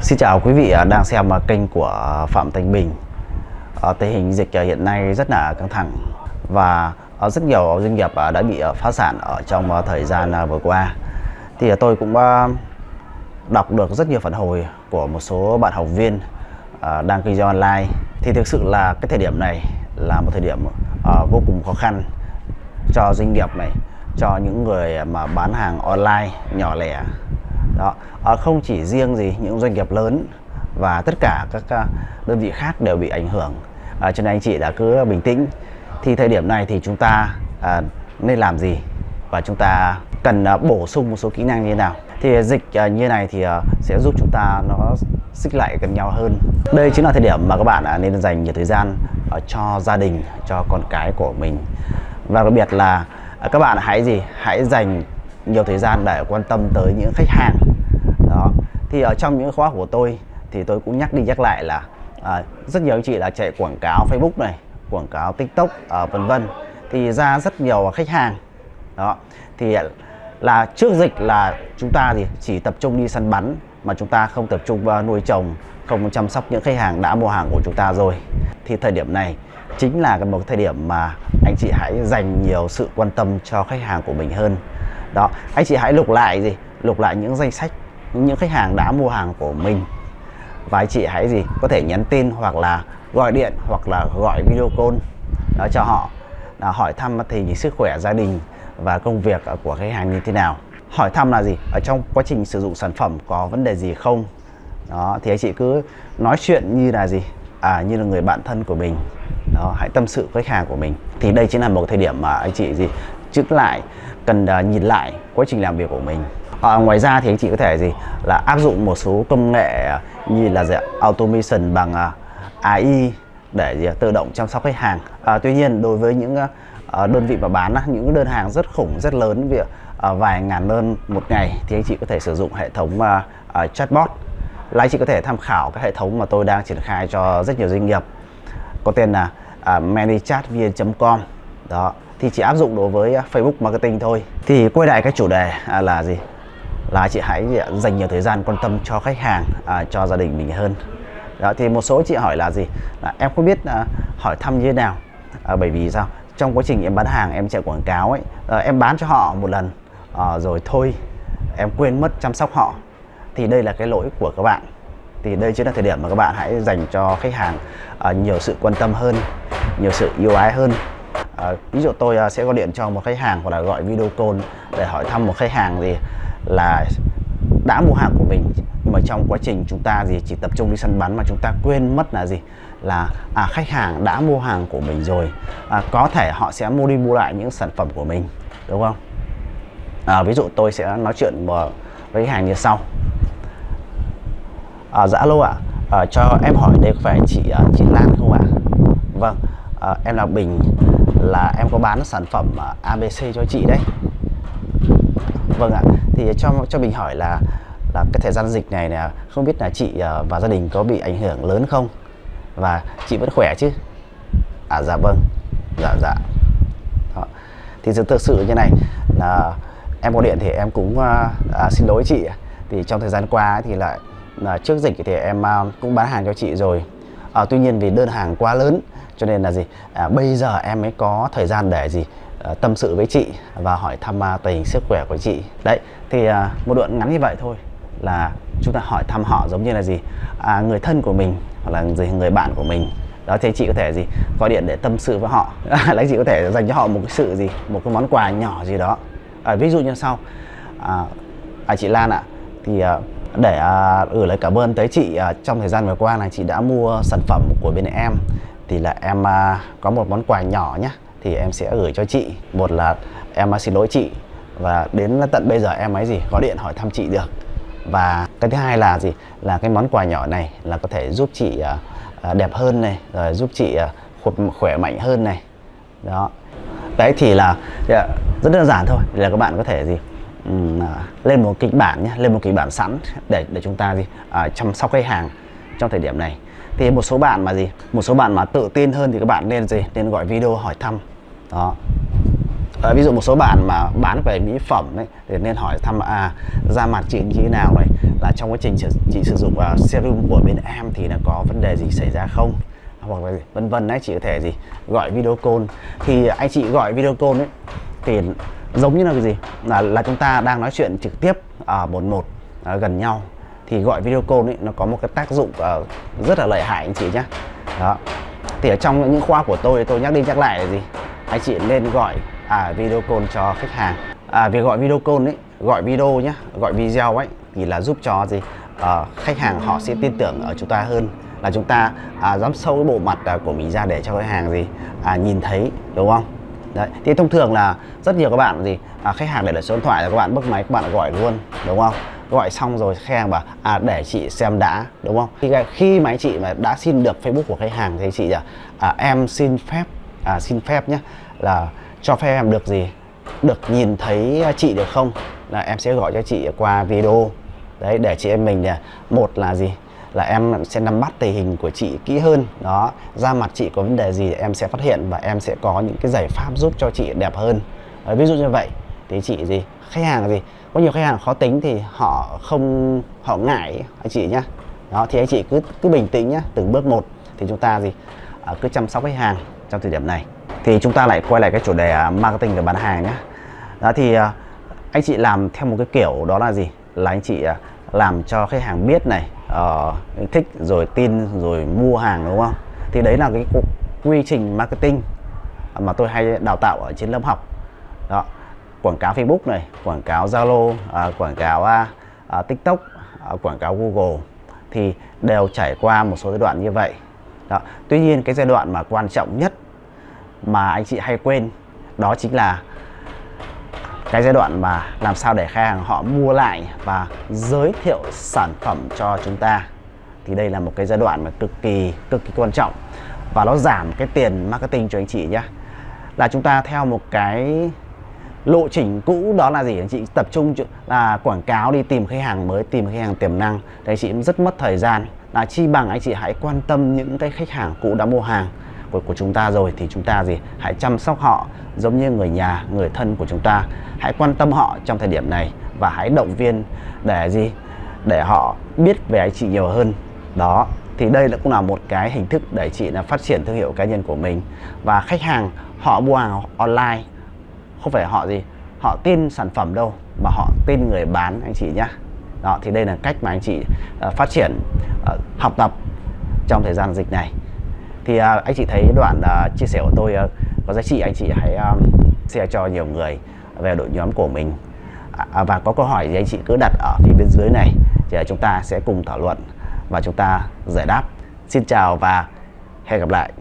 Xin chào quý vị à, đang xem à, kênh của à, Phạm Thanh Bình. Tình hình dịch hiện nay rất là căng thẳng Và rất nhiều doanh nghiệp đã bị phá sản ở trong thời gian vừa qua. Thì tôi cũng đọc được rất nhiều phản hồi của một số bạn học viên đang kinh doanh online. Thì thực sự là cái thời điểm này là một thời điểm vô cùng khó khăn cho doanh nghiệp này, Cho những người mà bán hàng online nhỏ lẻ đó. À, không chỉ riêng gì những doanh nghiệp lớn và tất cả các à, đơn vị khác đều bị ảnh hưởng. À, cho nên anh chị đã cứ bình tĩnh. Thì thời điểm này thì chúng ta à, nên làm gì? Và chúng ta cần à, bổ sung một số kỹ năng như thế nào? Thì dịch à, như này thì à, sẽ giúp chúng ta nó xích lại gần nhau hơn. Đây chính là thời điểm mà các bạn à, nên dành nhiều thời gian à, cho gia đình cho con cái của mình. Và đặc biệt là à, các bạn hãy gì? Hãy dành nhiều thời gian để quan tâm tới những khách hàng. Đó thì ở trong những khóa của tôi thì tôi cũng nhắc đi nhắc lại là à, rất nhiều anh chị là chạy quảng cáo Facebook này quảng cáo TikTok à, vân vân. Thì ra rất nhiều khách hàng. Đó thì là trước dịch là chúng ta thì chỉ tập trung đi săn bắn mà chúng ta không tập trung vào nuôi trồng không chăm sóc những khách hàng đã mua hàng của chúng ta rồi. Thì thời điểm này chính là một thời điểm mà anh chị hãy dành nhiều sự quan tâm cho khách hàng của mình hơn đó, anh chị hãy lục lại gì? Lục lại những danh sách, những khách hàng đã mua hàng của mình. Và anh chị hãy gì? Có thể nhắn tin hoặc là gọi điện hoặc là gọi video call, đó, cho họ. Là hỏi thăm tình hình sức khỏe gia đình và công việc của khách hàng như thế nào. Hỏi thăm là gì? Ở trong quá trình sử dụng sản phẩm có vấn đề gì không? Đó, thì anh chị cứ nói chuyện như là gì? À như là người bạn thân của mình. Đó, hãy tâm sự với khách hàng của mình. Thì đây chính là một thời điểm mà anh chị gì? Trước lại cần uh, nhìn lại quá trình làm việc của mình. À, ngoài ra thì anh chị có thể gì? Là áp dụng một số công nghệ ờ, như là gì, automation bằng uh, AI để gì, tự động chăm sóc khách hàng. À, tuy nhiên đối với những uh, đơn vị mà bán uh, những đơn hàng rất khủng rất lớn việc uh, vài ngàn đơn một ngày thì anh chị có thể sử dụng hệ thống uh, uh, chatbot. Là anh chị có thể tham khảo các hệ thống mà tôi đang triển khai cho rất nhiều doanh nghiệp. Có tên là uh, manychatvn.com đó thì chỉ áp dụng đối với ờ, Facebook marketing thôi. Thì quay lại cái chủ đề à, là gì? Là chị hãy dành nhiều thời gian quan tâm cho khách hàng à, cho gia đình mình hơn. Đó thì một số chị hỏi là gì? Là em không biết à, hỏi thăm như thế nào? À, bởi vì sao? Trong quá trình em bán hàng em chạy quảng cáo ấy à, em bán cho họ một lần à, rồi thôi em quên mất chăm sóc họ. Thì đây là cái lỗi của các bạn. Thì đây chính là thời điểm mà các bạn hãy dành cho khách hàng uh, nhiều sự quan tâm hơn nhiều sự yêu ái hơn à, ví dụ tôi à, sẽ gọi điện cho một khách hàng hoặc là gọi video call để hỏi thăm một khách hàng gì là đã mua hàng của mình nhưng mà trong quá trình chúng ta gì chỉ tập trung đi săn bắn mà chúng ta quên mất là gì? Là à, khách hàng đã mua hàng của mình rồi à, có thể họ sẽ mua đi mua lại những sản phẩm của mình đúng không? À, ví dụ tôi sẽ nói chuyện với khách hàng như sau. À, dạ lô ạ. À, cho em hỏi đây có phải chị à, chị Lan không ạ? Vâng à, em là Bình là em có bán sản phẩm à, ABC cho chị đấy. Vâng ạ. Thì cho cho mình hỏi là là cái thời gian dịch này nè không biết là chị à, và gia đình có bị ảnh hưởng lớn không? Và chị vẫn khỏe chứ? À dạ vâng. Dạ dạ. Đó. thì thực sự như này là em có điện thì em cũng à, à xin lỗi chị thì trong thời gian qua thì lại là trước dịch thì em cũng bán hàng cho chị rồi. À, tuy nhiên vì đơn hàng quá lớn cho nên là gì? À, bây giờ em mới có thời gian để gì? À, tâm sự với chị và hỏi thăm à, tình hình sức khỏe của chị. Đấy thì à, một đoạn ngắn như vậy thôi là chúng ta hỏi thăm họ giống như là gì? À, người thân của mình hoặc là gì người bạn của mình. Đó thì chị có thể gì? Gọi điện để tâm sự với họ. Lấy chị có thể dành cho họ một cái sự gì? Một cái món quà nhỏ gì đó. À, ví dụ như sau. À, à chị Lan ạ. Thì à, để à, gửi lời cảm ơn tới chị à, trong thời gian vừa qua là chị đã mua sản phẩm của bên em thì là em à, có một món quà nhỏ nhé thì em sẽ gửi cho chị. Một là em à, xin lỗi chị và đến tận bây giờ em ấy gì có điện hỏi thăm chị được. Và cái thứ hai là gì? Là cái món quà nhỏ này là có thể giúp chị à, đẹp hơn này rồi giúp chị khỏe mạnh hơn này. Đó. Đấy thì là rất đơn giản thôi. Là các bạn có thể gì lên một kịch bản nhé lên một kịch bản sẵn để để chúng ta gì à, chăm sóc khách hàng trong thời điểm này thì một số bạn mà gì? Một số bạn mà tự tin hơn thì các bạn nên gì? Nên gọi video hỏi thăm. Đó. À, ví dụ một số bạn mà bán về mỹ phẩm ấy thì nên hỏi thăm à da mặt chị như thế nào này? Là trong quá trình chị sử dụng uh, serum của bên em thì là có vấn đề gì xảy ra không? Hoặc là vân vân đấy chị có thể gì? Gọi video call. Thì anh chị gọi video call ấy thì giống như là cái gì? Là là chúng ta đang nói chuyện trực tiếp ở một một à, gần nhau thì gọi video call ấy nó có một cái tác dụng uh, rất là lợi hại anh chị nhé đó. Thì ở trong những khoa của tôi tôi nhắc đi nhắc lại là gì? Anh chị nên gọi à, video call cho khách hàng. À, việc gọi video call ấy gọi video nhé gọi video ấy thì là giúp cho gì? À, khách hàng họ sẽ tin tưởng ở chúng ta hơn là chúng ta à, dám sâu cái bộ mặt à, của mình ra để cho khách hàng gì à, nhìn thấy đúng không? Đấy. Thì thông thường là rất nhiều các bạn gì à, khách hàng để lại số điện thoại là các bạn bấm máy các bạn gọi luôn đúng không? Gọi xong rồi khách hàng bảo à để chị xem đã đúng không? Khi khi mà anh chị mà đã xin được Facebook của khách hàng thì chị à, à em xin phép à, xin phép nhé là cho phép em được gì? Được nhìn thấy chị được không? Là em sẽ gọi cho chị qua video. Đấy để chị em mình là một là gì? Là em sẽ nắm bắt tình hình của chị kỹ hơn đó ra mặt chị có vấn đề gì em sẽ phát hiện và em sẽ có những cái giải pháp giúp cho chị đẹp hơn. Đấy, ví dụ như vậy thì chị gì? Khách hàng gì? Có nhiều khách hàng khó tính thì họ không họ ngại anh chị nhá. Đó thì anh chị cứ cứ bình tĩnh nhá từng bước một. Thì chúng ta gì? À, cứ chăm sóc khách hàng trong thời điểm này. Thì chúng ta lại quay lại cái chủ đề à, marketing và bán hàng nhé đó thì à, anh chị làm theo một cái kiểu đó là gì? Là anh chị à, làm cho khách hàng biết này uh, thích rồi tin rồi mua hàng đúng không? Thì đấy là cái quy trình marketing mà tôi hay đào tạo ở trên lớp học. Đó quảng cáo Facebook này quảng cáo Zalo à, quảng cáo à, à, TikTok à, quảng cáo Google thì đều trải qua một số giai đoạn như vậy đó. Tuy nhiên cái giai đoạn mà quan trọng nhất mà anh chị hay quên đó chính là cái giai đoạn mà làm sao để khách hàng họ mua lại và giới thiệu sản phẩm cho chúng ta thì đây là một cái giai đoạn mà cực kỳ cực kỳ quan trọng và nó giảm cái tiền marketing cho anh chị nhé là chúng ta theo một cái lộ trình cũ đó là gì? Anh chị tập trung là quảng cáo đi tìm khách hàng mới tìm khách hàng tiềm năng. Thì anh chị rất mất thời gian. Là chi bằng anh chị hãy quan tâm những cái khách hàng cũ đã mua hàng của, của chúng ta rồi thì chúng ta gì? Hãy chăm sóc họ giống như người nhà người thân của chúng ta. Hãy quan tâm họ trong thời điểm này và hãy động viên để gì? Để họ biết về anh chị nhiều hơn. Đó thì đây cũng là một cái hình thức để chị là phát triển thương hiệu cá nhân của mình. Và khách hàng họ mua hàng online không phải họ gì họ tin sản phẩm đâu mà họ tin người bán anh chị nhá. Đó thì đây là cách mà anh chị uh, phát triển uh, học tập trong thời gian dịch này. Thì uh, anh chị thấy đoạn uh, chia sẻ của tôi uh, có giá trị anh chị hãy um, share cho nhiều người về đội nhóm của mình. À, à, và có câu hỏi thì anh chị cứ đặt ở phía bên dưới này thì chúng ta sẽ cùng thảo luận và chúng ta giải đáp. Xin chào và hẹn gặp lại.